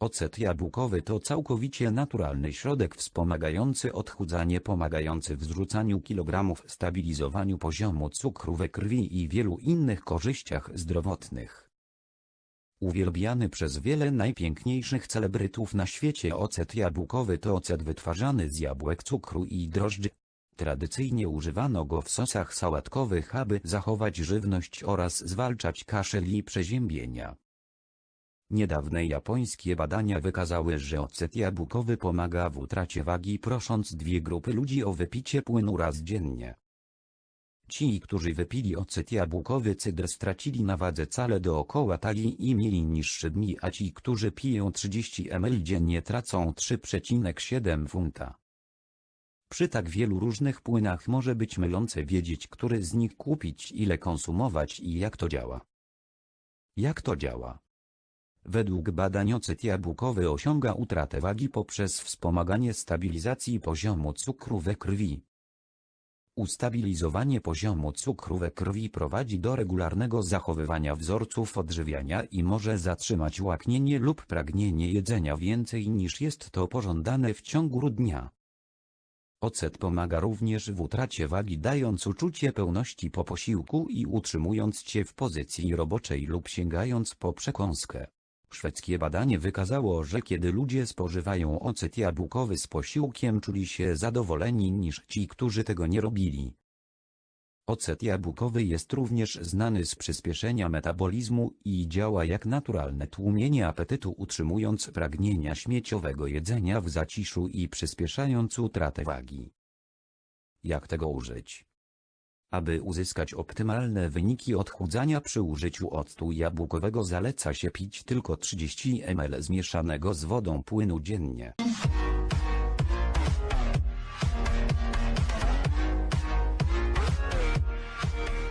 Ocet jabłkowy to całkowicie naturalny środek wspomagający odchudzanie, pomagający w zrzucaniu kilogramów, stabilizowaniu poziomu cukru we krwi i wielu innych korzyściach zdrowotnych. Uwielbiany przez wiele najpiękniejszych celebrytów na świecie ocet jabłkowy to ocet wytwarzany z jabłek cukru i drożdży. Tradycyjnie używano go w sosach sałatkowych, aby zachować żywność oraz zwalczać kaszel i przeziębienia. Niedawne japońskie badania wykazały, że ocet jabłkowy pomaga w utracie wagi prosząc dwie grupy ludzi o wypicie płynu raz dziennie. Ci, którzy wypili ocet jabłkowy cydr stracili na wadze cale dookoła talii i mieli niższy dni, a ci, którzy piją 30 ml dziennie tracą 3,7 funta. Przy tak wielu różnych płynach może być mylące wiedzieć, który z nich kupić, ile konsumować i jak to działa. Jak to działa? Według badań ocet jabłkowy osiąga utratę wagi poprzez wspomaganie stabilizacji poziomu cukru we krwi. Ustabilizowanie poziomu cukru we krwi prowadzi do regularnego zachowywania wzorców odżywiania i może zatrzymać łaknienie lub pragnienie jedzenia więcej niż jest to pożądane w ciągu dnia. Ocet pomaga również w utracie wagi dając uczucie pełności po posiłku i utrzymując cię w pozycji roboczej lub sięgając po przekąskę. Szwedzkie badanie wykazało, że kiedy ludzie spożywają ocet jabłkowy z posiłkiem czuli się zadowoleni niż ci, którzy tego nie robili. Ocet jabłkowy jest również znany z przyspieszenia metabolizmu i działa jak naturalne tłumienie apetytu utrzymując pragnienia śmieciowego jedzenia w zaciszu i przyspieszając utratę wagi. Jak tego użyć? Aby uzyskać optymalne wyniki odchudzania przy użyciu octu jabłkowego zaleca się pić tylko 30 ml zmieszanego z wodą płynu dziennie.